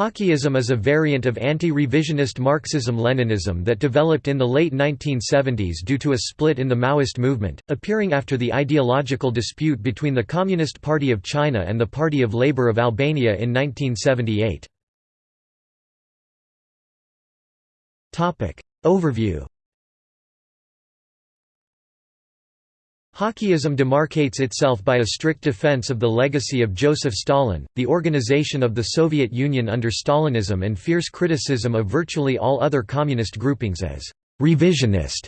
Hoxhaism is a variant of anti-revisionist Marxism-Leninism that developed in the late 1970s due to a split in the Maoist movement, appearing after the ideological dispute between the Communist Party of China and the Party of Labour of Albania in 1978. Overview Hoxhaism demarcates itself by a strict defense of the legacy of Joseph Stalin, the organization of the Soviet Union under Stalinism and fierce criticism of virtually all other communist groupings as «revisionist».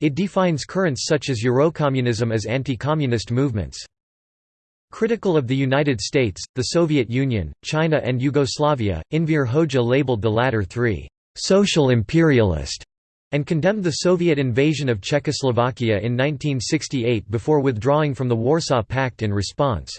It defines currents such as Eurocommunism as anti-communist movements. Critical of the United States, the Soviet Union, China and Yugoslavia, Enver Hoxha labeled the latter three «social imperialist» and condemned the Soviet invasion of Czechoslovakia in 1968 before withdrawing from the Warsaw Pact in response.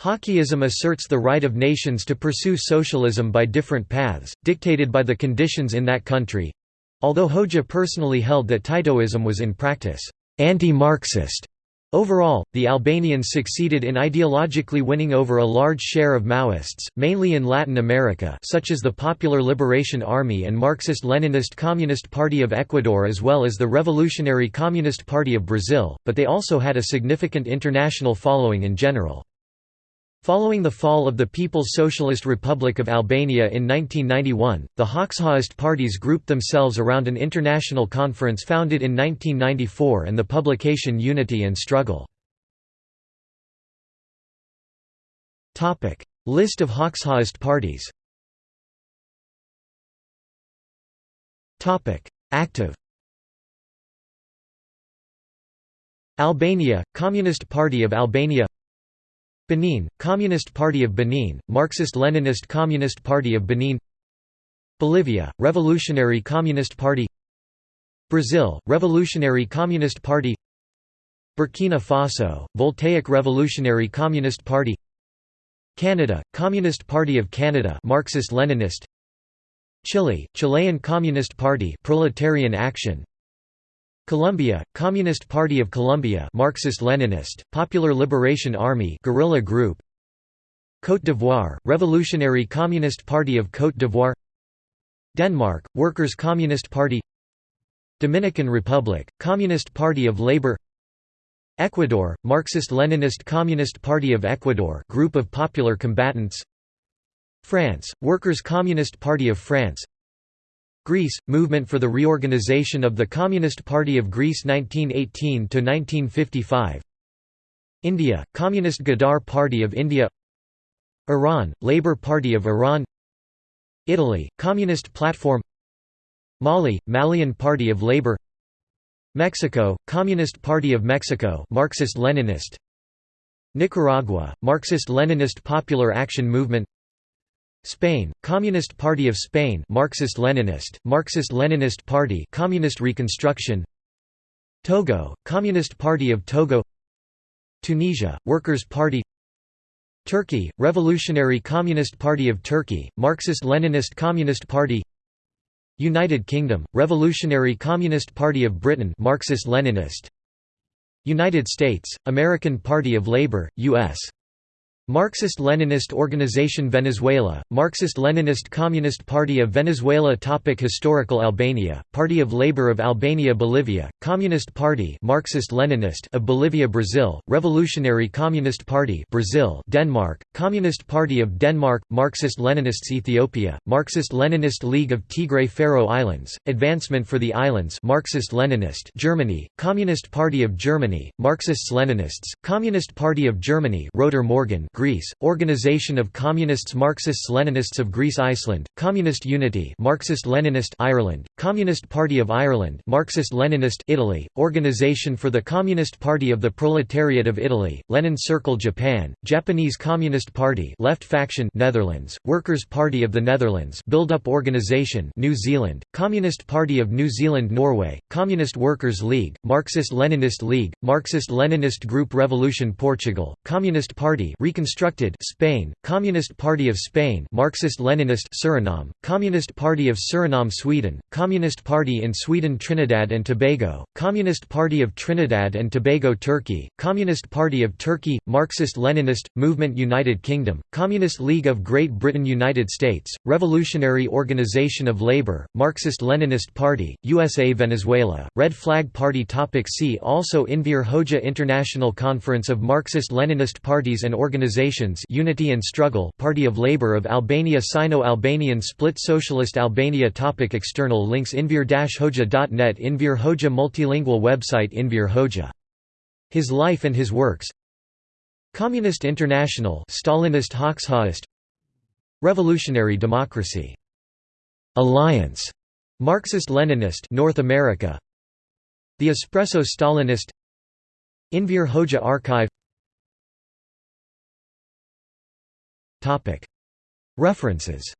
Hoxhaism asserts the right of nations to pursue socialism by different paths, dictated by the conditions in that country—although Hoxha personally held that Titoism was in practice anti-Marxist. Overall, the Albanians succeeded in ideologically winning over a large share of Maoists, mainly in Latin America such as the Popular Liberation Army and Marxist-Leninist Communist Party of Ecuador as well as the Revolutionary Communist Party of Brazil, but they also had a significant international following in general. Following the fall of the People's Socialist Republic of Albania in 1991, the Hoxhaist parties grouped themselves around an international conference founded in 1994 and the publication Unity and Struggle. List of Hoxhaist parties Active Albania, Communist Party of Albania Benin, Communist Party of Benin, Marxist-Leninist Communist Party of Benin. Bolivia, Revolutionary Communist Party. Brazil, Revolutionary Communist Party. Burkina Faso, Voltaic Revolutionary Communist Party. Canada, Communist Party of Canada Marxist-Leninist. Chile, Chilean Communist Party Proletarian Action Colombia, Communist Party of Colombia Marxist-Leninist, Popular Liberation Army guerrilla group Côte d'Ivoire, Revolutionary Communist Party of Côte d'Ivoire Denmark, Workers' Communist Party Dominican Republic, Communist Party of Labour Ecuador, Marxist-Leninist Communist Party of Ecuador group of popular combatants France, Workers' Communist Party of France Greece, Movement for the Reorganization of the Communist Party of Greece 1918 to 1955. India, Communist Ghadar Party of India. Iran, Labour Party of Iran. Italy, Communist Platform. Mali, Malian Party of Labour. Mexico, Communist Party of Mexico Marxist-Leninist. Nicaragua, Marxist-Leninist Popular Action Movement Spain, Communist Party of Spain Marxist-Leninist, Marxist-Leninist Party Communist Reconstruction Togo, Communist Party of Togo Tunisia, Workers' Party Turkey, Revolutionary Communist Party of Turkey, Marxist-Leninist Communist Party United Kingdom, Revolutionary Communist Party of Britain Marxist-Leninist United States, American Party of Labor, U.S. Marxist-Leninist Organization Venezuela, Marxist-Leninist Communist Party of Venezuela Topic Historical Albania, Party of Labour of Albania Bolivia, Communist Party Marxist-Leninist of Bolivia Brazil, Revolutionary Communist Party Brazil Denmark, Communist Party of Denmark, Marxist-Leninists Ethiopia, Marxist-Leninist League of Tigray Faroe Islands, Advancement for the Islands Marxist-Leninist Germany, Communist Party of Germany, Marxists-Leninists, Communist Party of Germany Roter Morgen Greece, Organisation of Communists Marxists-Leninists of Greece Iceland, Communist Unity Marxist-Leninist Ireland, Communist Party of Ireland Marxist-Leninist Italy, Organisation for the Communist Party of the Proletariat of Italy, Lenin Circle Japan, Japanese Communist Party Left Faction Netherlands, Workers' Party of the Netherlands Build-up Organisation New Zealand, Communist Party of New Zealand Norway, Communist Workers' League, Marxist-Leninist League, Marxist-Leninist Group Revolution Portugal, Communist Party Recon Constructed Spain, Communist Party of Spain Marxist-Leninist Suriname, Communist Party of Suriname Sweden, Communist Party in Sweden Trinidad and Tobago, Communist Party of Trinidad and Tobago Turkey, Communist Party of Turkey, Marxist-Leninist, Movement United Kingdom, Communist League of Great Britain United States, Revolutionary Organization of Labour, Marxist-Leninist Party, USA Venezuela, Red Flag Party Topic See also Enver Hoxha International Conference of Marxist-Leninist Parties and Organizations Unity and Struggle Party of Labour of Albania Sino-Albanian Split Socialist Albania Topic External links Enver-Hoxha.net Enver Hoxha multilingual website Enver Hoxha. His life and his works. Communist International Stalinist Hoxhaist Revolutionary Democracy. Alliance. Marxist-Leninist North America. The Espresso Stalinist. Enver Hoxha Archive References